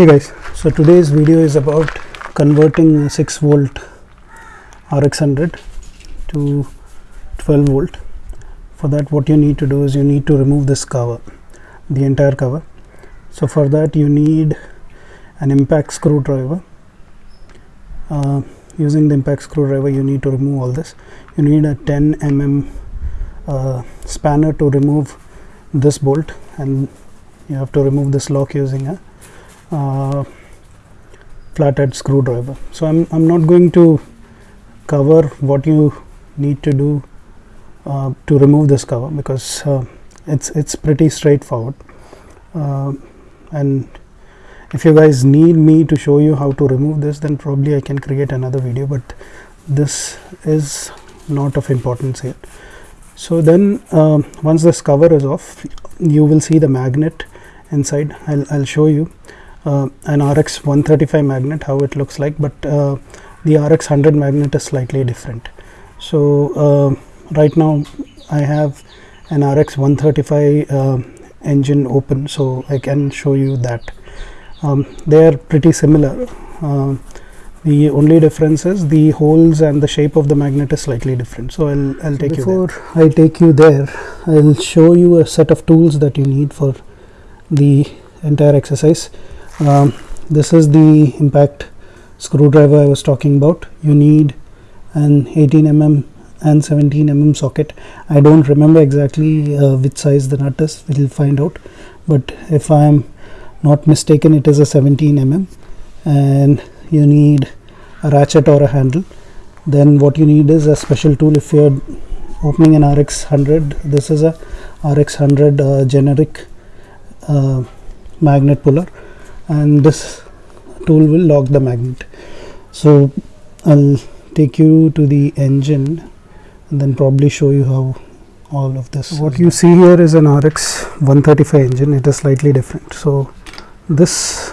hey guys so today's video is about converting 6 volt RX100 to 12 volt. For that what you need to do is you need to remove this cover the entire cover. So for that you need an impact screwdriver. Uh, using the impact screwdriver you need to remove all this. You need a 10 mm uh, spanner to remove this bolt and you have to remove this lock using a uh, flathead screwdriver. So I'm, I'm not going to cover what you need to do uh, to remove this cover because uh, it's it's pretty straightforward. Uh, and if you guys need me to show you how to remove this then probably I can create another video but this is not of importance here so then um, once this cover is off you will see the magnet inside. I'll, I'll show you. uh, an RX 135 magnet how it looks like but uh, the RX 100 magnet is slightly different. So uh, right now I have an RX 135 uh, engine open so I can show you that. Um, they are pretty similar. Uh, the only difference is the holes and the shape of the magnet is slightly different. So I'll, I'll take Before you Before I take you there I'll show you a set of tools that you need for the entire exercise um, this is the impact screwdriver I was talking about. You need an 18 mm and 17 mm socket. I don't remember exactly uh, which size the nut is. We'll find out. But if I am not mistaken it is a 17 mm and you need a ratchet or a handle. Then what you need is a special tool. If you're opening an RX 100 this is a RX 100 uh, generic uh, magnet puller and this tool will lock the magnet. So I'll take you to the engine and then probably show you how all of this what you see here is an RX 135 engine. It is slightly different. So this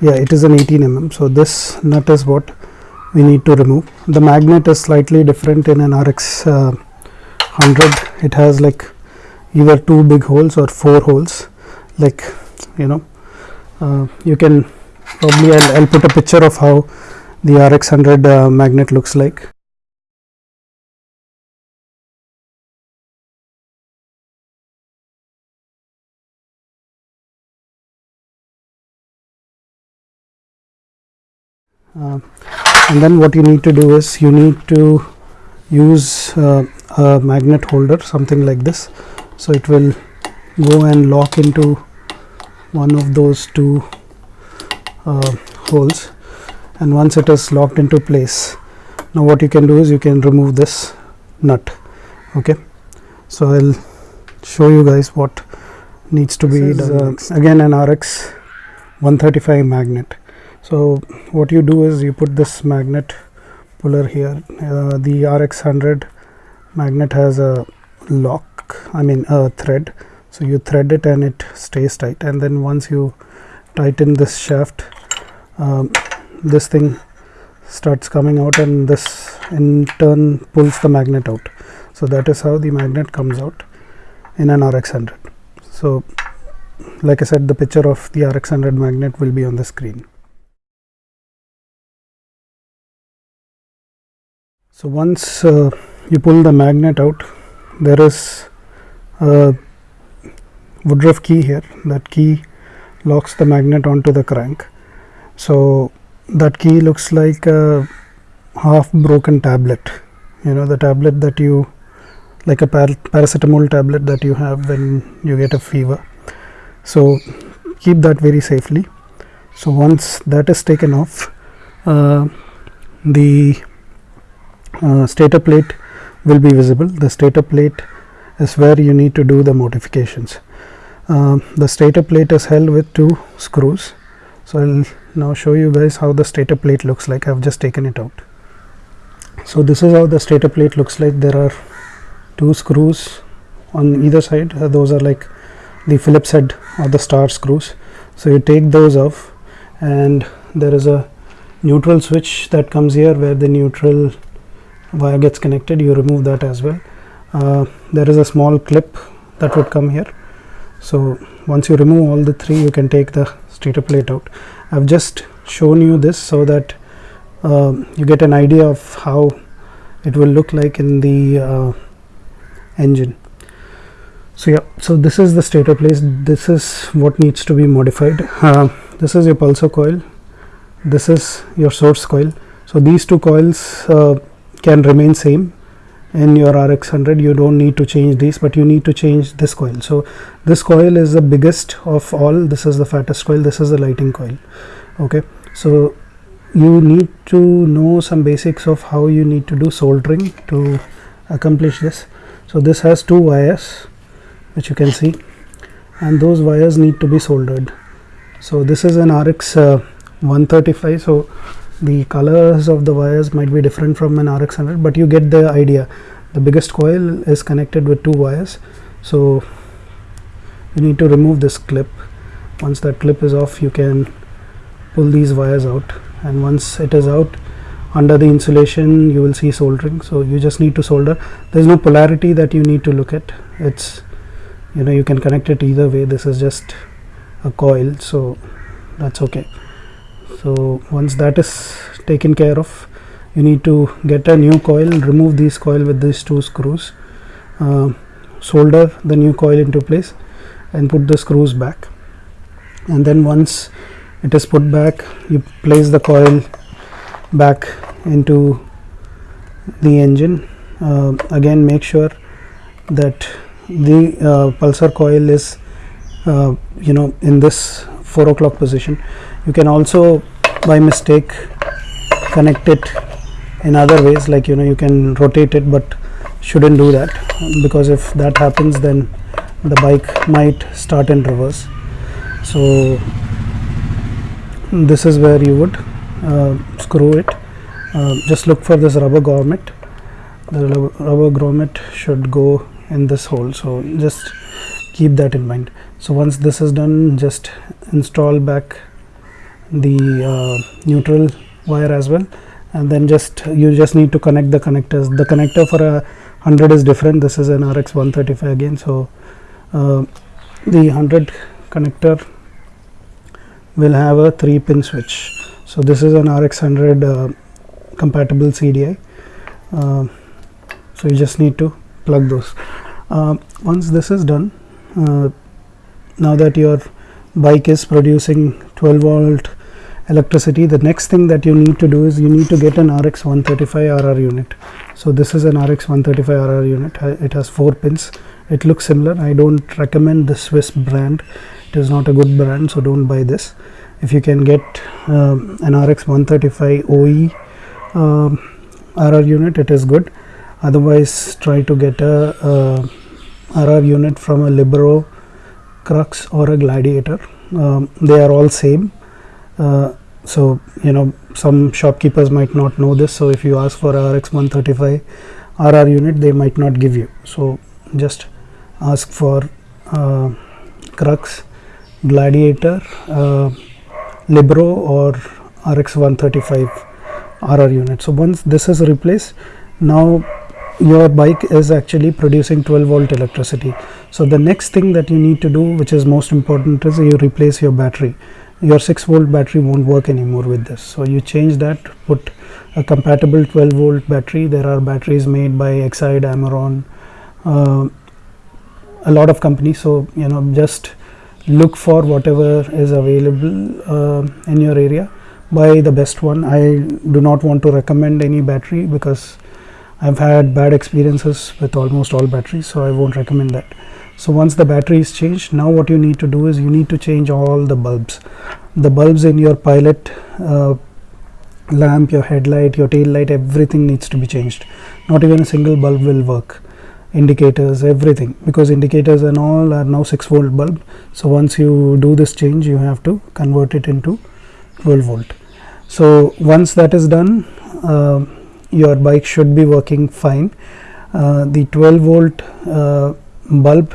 yeah it is an 18 mm. So this nut is what we need to remove. The magnet is slightly different in an RX uh, 100 it has like either two big holes or four holes. Like you know you can probably I'll, I'll, put a picture of how the RX 100 uh, magnet looks like. Uh, and then what you need to do is you need to use uh, a magnet holder something like this. So it will go and lock into one of those two uh, holes. And once it is locked into place now what you can do is you can remove this nut okay? So I'll show you guys what needs to this be done. uh, again an RX 135 magnet. So what you do is you put this magnet puller here. Uh, the RX 100 magnet has a lock I mean a thread so you thread it and it stays tight. And then once you tighten this shaft um, this thing starts coming out and this in turn pulls the magnet out. So that is how the magnet comes out in an RX 100 so like I said the picture of the RX 100 magnet will be on the screen. So once uh, you pull the magnet out there is a Woodruff key here. That key locks the magnet onto the crank. So that key looks like a half broken tablet. You know the tablet that you like a par paracetamol tablet that you have when you get a fever. So keep that very safely. So once that is taken off uh, the uh, stator plate will be visible. The stator plate is where you need to do the modifications uh, the stator plate is held with two screws. So I'll now show you guys how the stator plate looks like. I've just taken it out. So this is how the stator plate looks like. There are two screws on either side. Uh, those are like the Phillips head or the star screws. So you take those off and there is a neutral switch that comes here where the neutral wire gets connected. You remove that as well. Uh, there is a small clip that would come here so once you remove all the three you can take the stator plate out. I've just shown you this so that uh, you get an idea of how it will look like in the uh, engine. So yeah so this is the stator plate this is what needs to be modified. Uh, this is your pulser coil. This is your source coil. So these two coils uh, can remain same in your RX 100 you don't need to change these but you need to change this coil. So this coil is the biggest of all. This is the fattest coil. This is the lighting coil. Okay? So you need to know some basics of how you need to do soldering to accomplish this. So this has two wires which you can see and those wires need to be soldered. So this is an RX uh, 135 so the colors of the wires might be different from an RX 100 but you get the idea. The biggest coil is connected with two wires. So you need to remove this clip. Once that clip is off you can pull these wires out. And once it is out under the insulation you will see soldering. So you just need to solder. There is no polarity that you need to look at. It's you know you can connect it either way. This is just a coil so that's okay so once that is taken care of you need to get a new coil remove this coil with these two screws uh, solder the new coil into place and put the screws back. And then once it is put back you place the coil back into the engine. Uh, again make sure that the uh, pulser coil is uh, you know in this 4 o'clock position. You can also by mistake connect it in other ways like you know you can rotate it but shouldn't do that. Because if that happens then the bike might start in reverse. So this is where you would uh, screw it. Uh, just look for this rubber grommet. The rubber grommet should go in this hole. So just keep that in mind. So once this is done just install back the uh, neutral wire as well. And then just you just need to connect the connectors. The connector for a 100 is different. This is an RX 135 again. So uh, the 100 connector will have a 3 pin switch. So this is an RX 100 uh, compatible CDI uh, so you just need to plug those. Uh, once this is done uh, now that your bike is producing 12 volt electricity the next thing that you need to do is you need to get an RX 135 RR unit. So this is an RX 135 RR unit. It has four pins. It looks similar. I don't recommend the Swiss brand. It is not a good brand so don't buy this. If you can get um, an RX 135 OE um, RR unit it is good. Otherwise try to get a, a RR unit from a Libero Crux or a Gladiator um, they are all same. Uh, so you know some shopkeepers might not know this so if you ask for RX 135 RR unit they might not give you. So just ask for uh, Crux Gladiator uh, Libero or RX 135 RR unit. So once this is replaced now your bike is actually producing 12 volt electricity. So the next thing that you need to do which is most important is you replace your battery. Your 6 volt battery won't work anymore with this. So you change that put a compatible 12 volt battery. There are batteries made by Exide Amaron uh, a lot of companies. So you know just look for whatever is available uh, in your area. Buy the best one. I do not want to recommend any battery because I've had bad experiences with almost all batteries so I won't recommend that. So once the battery is changed now what you need to do is you need to change all the bulbs. The bulbs in your pilot uh, lamp your headlight your tail light everything needs to be changed. Not even a single bulb will work. Indicators everything. Because indicators and all are now 6 volt bulb. So once you do this change you have to convert it into 12 volt. So once that is done uh, your bike should be working fine. Uh, the 12 volt uh, bulb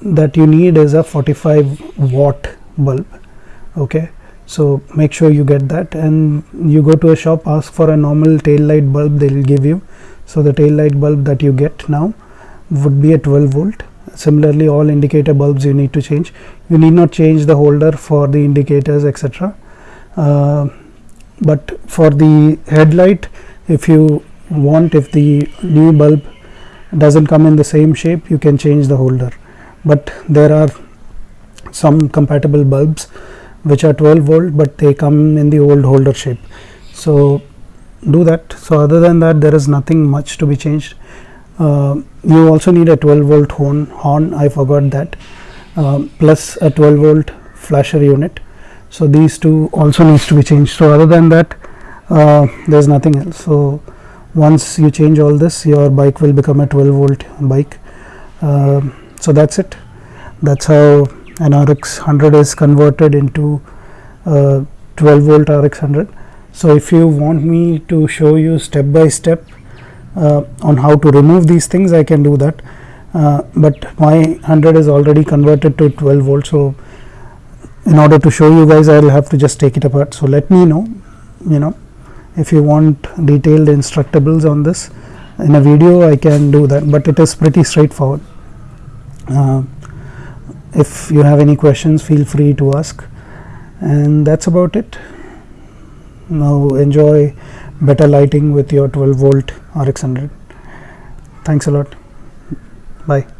that you need is a 45 watt bulb okay? So make sure you get that and you go to a shop ask for a normal tail light bulb they will give you. So the tail light bulb that you get now would be a 12 volt. Similarly all indicator bulbs you need to change. You need not change the holder for the indicators etc uh, but for the headlight if you want if the new bulb doesn't come in the same shape you can change the holder. But there are some compatible bulbs which are 12 volt but they come in the old holder shape. So do that. So other than that there is nothing much to be changed. Uh, you also need a 12 volt horn horn i forgot that uh, plus a 12 volt flasher unit. So these two also needs to be changed. So other than that uh, there's nothing else. So once you change all this your bike will become a 12 volt bike. Uh, so that's it. That's how an RX 100 is converted into uh, 12 volt RX 100 so if you want me to show you step by step uh, on how to remove these things I can do that. But my 100 is already converted to 12 volt. So in order to show you guys I will have to just take it apart. So let me know you know if you want detailed instructables on this in a video I can do that but it is pretty straightforward. Uh, if you have any questions feel free to ask. And that's about it. Now enjoy better lighting with your 12 volt RX 100 thanks a lot. Bye